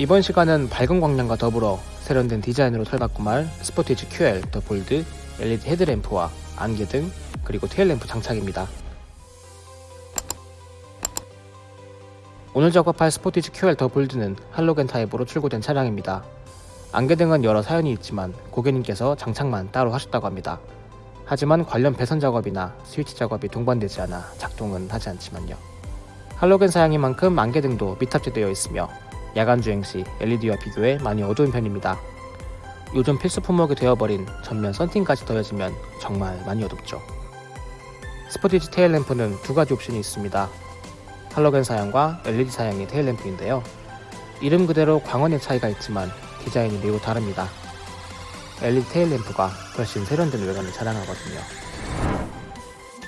이번 시간은 밝은 광량과 더불어 세련된 디자인으로 탈바꿈 할 스포티지 QL 더 볼드 LED 헤드램프와 안개등 그리고 테일램프 장착입니다. 오늘 작업할 스포티지 QL 더 볼드는 할로겐 타입으로 출고된 차량입니다. 안개등은 여러 사연이 있지만 고객님께서 장착만 따로 하셨다고 합니다. 하지만 관련 배선 작업이나 스위치 작업이 동반되지 않아 작동은 하지 않지만요. 할로겐 사양인 만큼 안개등도 미탑재되어 있으며 야간 주행 시 LED와 비교해 많이 어두운 편입니다. 요즘 필수 품목이 되어버린 전면 썬팅까지 더해지면 정말 많이 어둡죠. 스포티지 테일 램프는 두 가지 옵션이 있습니다. 할로겐 사양과 LED 사양의 테일 램프인데요. 이름 그대로 광원의 차이가 있지만 디자인이 매우 다릅니다. LED 테일 램프가 훨씬 세련된 외관을 자랑하거든요.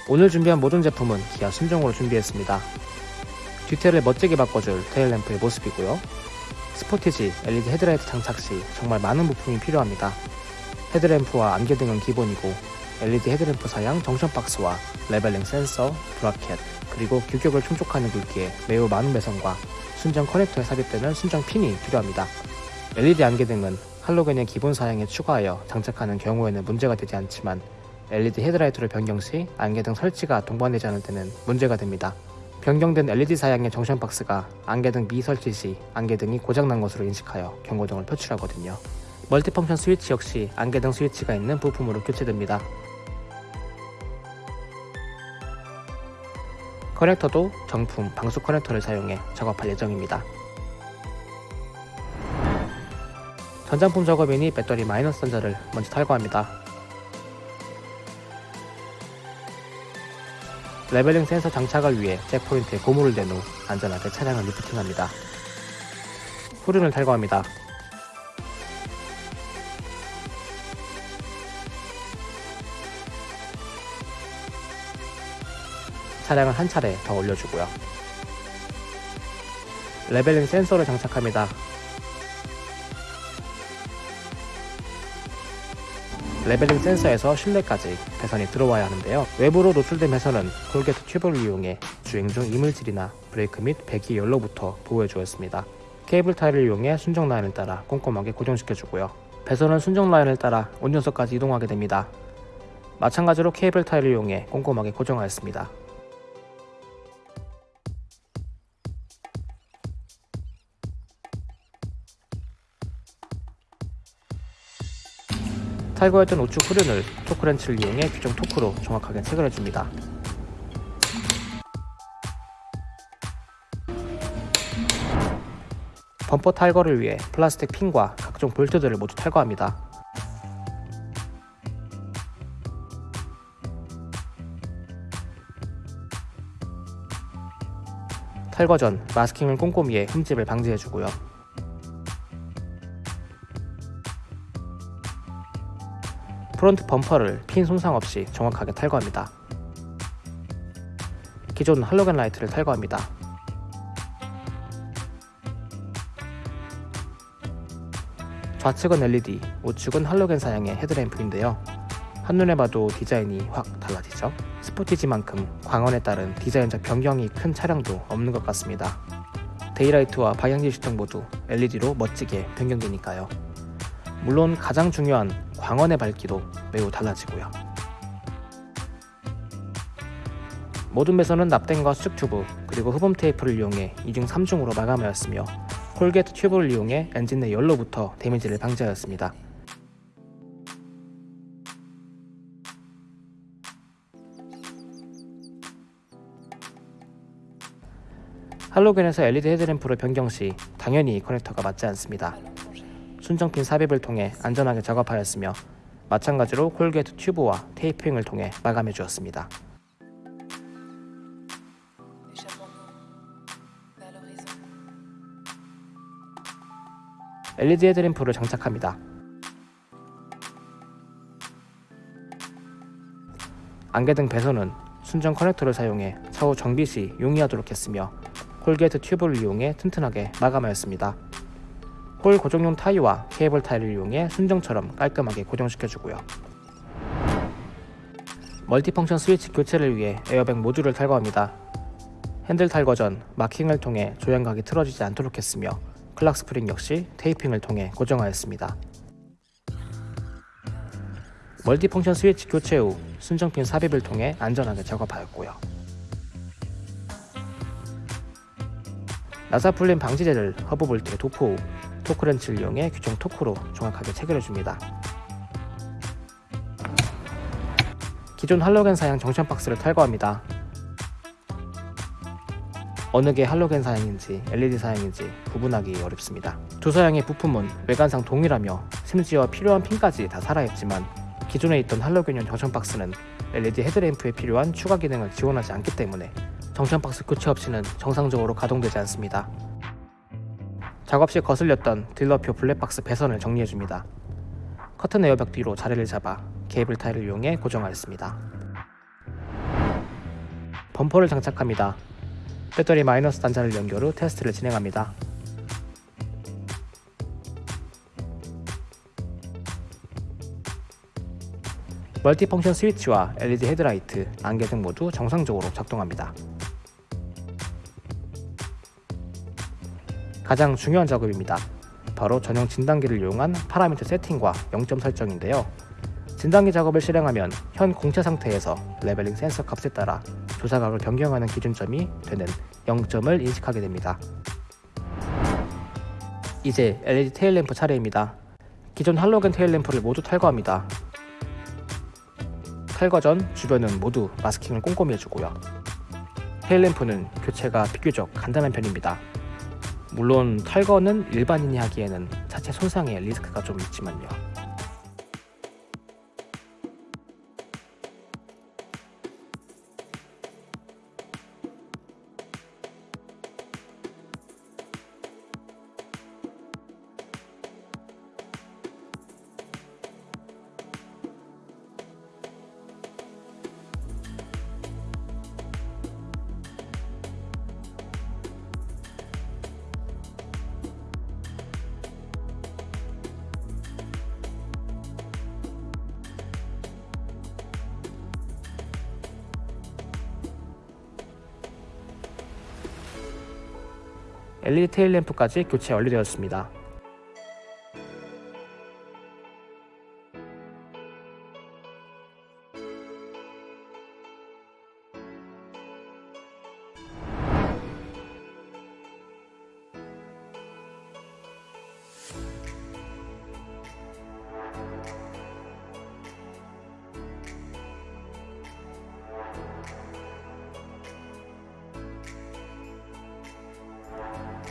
오늘 준비한 모든 제품은 기아 순정으로 준비했습니다. 뒤태를 멋지게 바꿔줄 테일 램프의 모습이고요. 스포티지 LED 헤드라이트 장착 시 정말 많은 부품이 필요합니다. 헤드램프와 안개등은 기본이고 LED 헤드램프 사양 junction 박스와 leveling 센서, bracket, 그리고 규격을 충족하는 굵기에 매우 많은 배선과 순정 커넥터에 삽입되는 순정 핀이 필요합니다. LED 안개등은 할로겐의 기본 사양에 추가하여 장착하는 경우에는 문제가 되지 않지만 LED 헤드라이트를 변경 시 안개등 설치가 동반되지 않을 때는 문제가 됩니다. 변경된 LED 사양의 junction box가 안개등 미설치 시 안개등이 고장난 것으로 인식하여 경고등을 표출하거든요. multifunction 스위치 역시 안개등 스위치가 있는 부품으로 교체됩니다. 커넥터도 정품 방수 커넥터를 사용해 작업할 예정입니다. 전장품 작업이니 배터리 마이너스 단자를 먼저 탈거합니다. leveling 센서 장착을 위해 jack point에 고무를 댄 후 안전하게 차량을 lifting합니다. 후륜을 탈거합니다. 차량을 한 차례 더 올려주고요. leveling 센서를 장착합니다. leveling 센서에서 실내까지 배선이 들어와야 하는데요. 외부로 노출된 배선은 corrugate 튜브를 이용해 주행 중 이물질이나 브레이크 및 배기 열로부터 보호해 주었습니다. 케이블 타이를 이용해 순정 라인을 따라 꼼꼼하게 고정시켜 주고요. 배선은 순정 라인을 따라 운전석까지 이동하게 됩니다. 마찬가지로 케이블 타이를 이용해 꼼꼼하게 고정하였습니다. 탈거했던 우측 후륜을 토크렌치를 이용해 규정 토크로 정확하게 체결해줍니다. 범퍼 탈거를 위해 플라스틱 핀과 각종 볼트들을 모두 탈거합니다. 탈거 전 마스킹을 꼼꼼히 해 흠집을 방지해주고요. front 범퍼를 핀 손상 없이 정확하게 탈거합니다. 기존 할로겐 라이트를 탈거합니다. 좌측은 LED, 우측은 할로겐 사양의 헤드램프인데요. 한눈에 봐도 디자인이 확 달라지죠. 스포티지만큼 광원에 따른 디자인적 변경이 큰 차량도 없는 것 같습니다. daylight와 방향지시등 모두 LED로 멋지게 변경되니까요. 물론 가장 중요한 광원의 밝기도 매우 달라지고요. 모든 배선은 납땜과 수축 튜브 그리고 흡음 테이프를 이용해 2중 3중으로 마감하였으며 콜게트 튜브를 이용해 엔진 내 열로부터 데미지를 방지하였습니다. 할로겐에서 LED 헤드램프를 변경 시 당연히 커넥터가 맞지 않습니다. 순정핀 삽입을 통해 안전하게 작업하였으며 마찬가지로 콜게트 튜브와 테이핑을 통해 마감해 주었습니다. LED 헤드램프를 장착합니다. 안개등 배선은 순정 커넥터를 사용해 차후 정비 시 용이하도록 했으며 corrugate 튜브를 이용해 튼튼하게 마감하였습니다. 홀 고정용 타이와 케이블 타이를 이용해 순정처럼 깔끔하게 고정시켜주고요. multifunction 스위치 교체를 위해 에어백 모듈을 탈거합니다. 핸들 탈거 전 마킹을 통해 조향각이 틀어지지 않도록 했으며 clock spring 역시 테이핑을 통해 고정하였습니다. multifunction 스위치 교체 후 순정핀 삽입을 통해 안전하게 작업하였고요. 나사 풀림 방지제를 허브 볼트에 도포 후 토크렌치를 이용해 규정 토크로 정확하게 체결해줍니다. 기존 할로겐 사양 junction box를 탈거합니다. 어느 게 할로겐 사양인지 LED 사양인지 구분하기 어렵습니다. 두 사양의 부품은 외관상 동일하며 심지어 필요한 핀까지 다 살아있지만 기존에 있던 할로겐용 junction box는 LED 헤드램프에 필요한 추가 기능을 지원하지 않기 때문에 정션 박스 교체 없이는 정상적으로 가동되지 않습니다. 작업 시 거슬렸던 딜러표 블랙박스 배선을 정리해줍니다. 커튼 에어백 뒤로 자리를 잡아 케이블 타일을 이용해 고정하였습니다. 범퍼를 장착합니다. 배터리 마이너스 단자를 연결 후 테스트를 진행합니다. multifunction 스위치와 LED 헤드라이트, 안개등 모두 정상적으로 작동합니다. 가장 중요한 작업입니다. 바로 전용 진단기를 이용한 파라미터 세팅과 0점 설정인데요. 진단기 작업을 실행하면 현 공차 상태에서 leveling 센서 값에 따라 조사각을 변경하는 기준점이 되는 0점을 인식하게 됩니다. 이제 LED tail lamp 차례입니다. 기존 할로겐 테일램프를 모두 탈거합니다. 탈거 전 주변은 모두 마스킹을 꼼꼼히 해주고요. 테일램프는 교체가 비교적 간단한 편입니다. 물론 탈거는 일반인이 하기에는 자체 손상의 리스크가 좀 있지만요. LED 테일 램프까지 교체 완료되었습니다.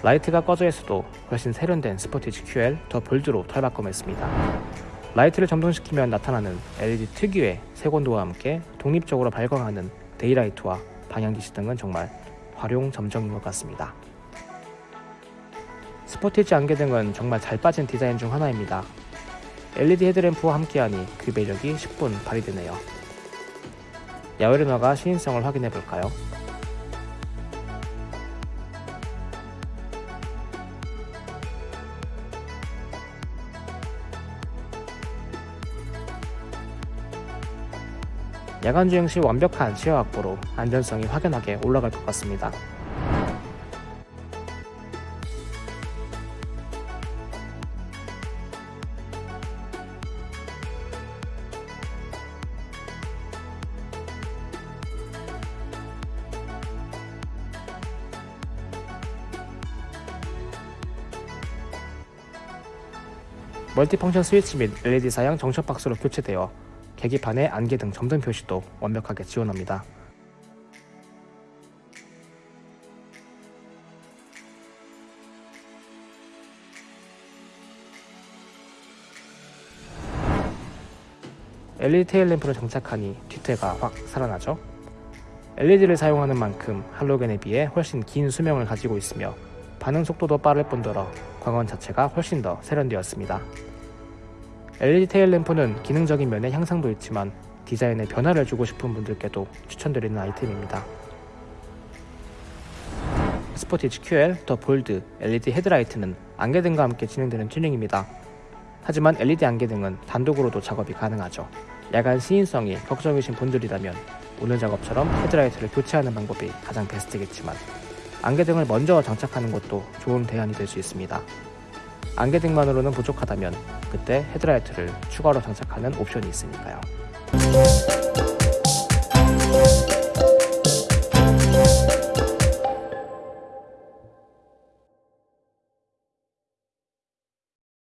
라이트가 꺼져 있어도 훨씬 세련된 스포티지 QL 더 볼드로 탈바꿈했습니다. 라이트를 점등시키면 나타나는 LED 특유의 색온도와 함께 독립적으로 발광하는 daylight와 방향지시등은 정말 화룡점정인 것 같습니다. 스포티지 안개등은 정말 잘 빠진 디자인 중 하나입니다. LED 헤드램프와 함께하니 그 매력이 10분 발휘되네요. 야외로 나가 시인성을 확인해 볼까요? 야간 주행 시 완벽한 시야 확보로 안전성이 확연하게 올라갈 것 같습니다. 멀티펑션 스위치 및 LED 사양 정션 박스로 교체되어 계기판에 안개 등 점등 표시도 완벽하게 지원합니다. LED 테일 램프를 장착하니 뒤태가 확 살아나죠? LED를 사용하는 만큼 할로겐에 비해 훨씬 긴 수명을 가지고 있으며 반응 속도도 빠를 뿐더러 광원 자체가 훨씬 더 세련되었습니다. LED tail lamp는 기능적인 면의 향상도 있지만 디자인에 변화를 주고 싶은 분들께도 추천드리는 아이템입니다. 스포티지 QL 더 볼드 LED 헤드라이트는 안개등과 함께 진행되는 튜닝입니다. 하지만 LED 안개등은 단독으로도 작업이 가능하죠. 야간 시인성이 걱정이신 분들이라면 오늘 작업처럼 헤드라이트를 교체하는 방법이 가장 베스트겠지만 안개등을 먼저 장착하는 것도 좋은 대안이 될 수 있습니다. 안개등만으로는 부족하다면 그때 헤드라이트를 추가로 장착하는 옵션이 있으니까요.